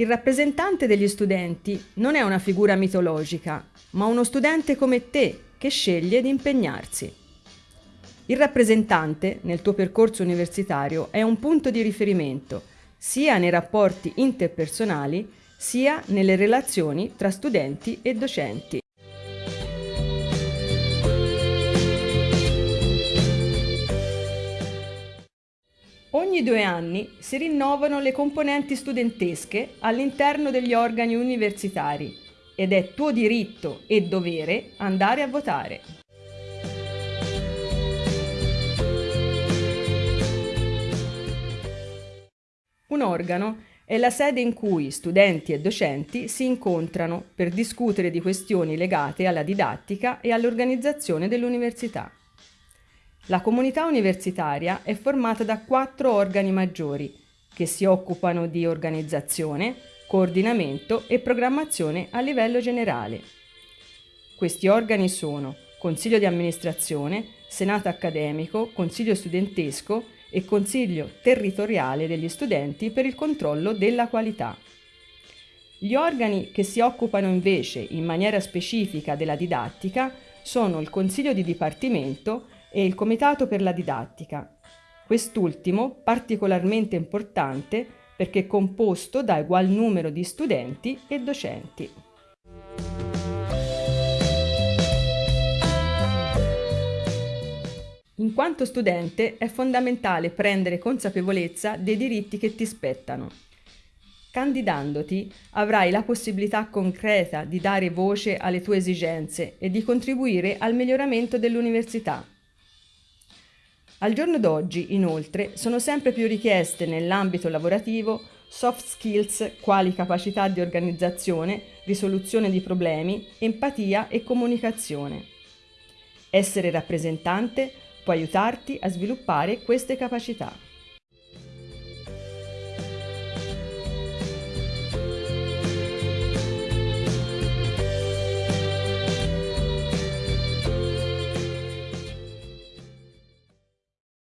Il rappresentante degli studenti non è una figura mitologica, ma uno studente come te che sceglie di impegnarsi. Il rappresentante nel tuo percorso universitario è un punto di riferimento sia nei rapporti interpersonali sia nelle relazioni tra studenti e docenti. Ogni due anni si rinnovano le componenti studentesche all'interno degli organi universitari ed è tuo diritto e dovere andare a votare. Un organo è la sede in cui studenti e docenti si incontrano per discutere di questioni legate alla didattica e all'organizzazione dell'università. La comunità universitaria è formata da quattro organi maggiori che si occupano di organizzazione, coordinamento e programmazione a livello generale. Questi organi sono Consiglio di amministrazione, Senato accademico, Consiglio studentesco e Consiglio territoriale degli studenti per il controllo della qualità. Gli organi che si occupano invece in maniera specifica della didattica sono il Consiglio di Dipartimento e il Comitato per la Didattica. Quest'ultimo particolarmente importante perché composto da ugual numero di studenti e docenti. In quanto studente è fondamentale prendere consapevolezza dei diritti che ti spettano. Candidandoti avrai la possibilità concreta di dare voce alle tue esigenze e di contribuire al miglioramento dell'università. Al giorno d'oggi, inoltre, sono sempre più richieste nell'ambito lavorativo soft skills quali capacità di organizzazione, risoluzione di problemi, empatia e comunicazione. Essere rappresentante può aiutarti a sviluppare queste capacità.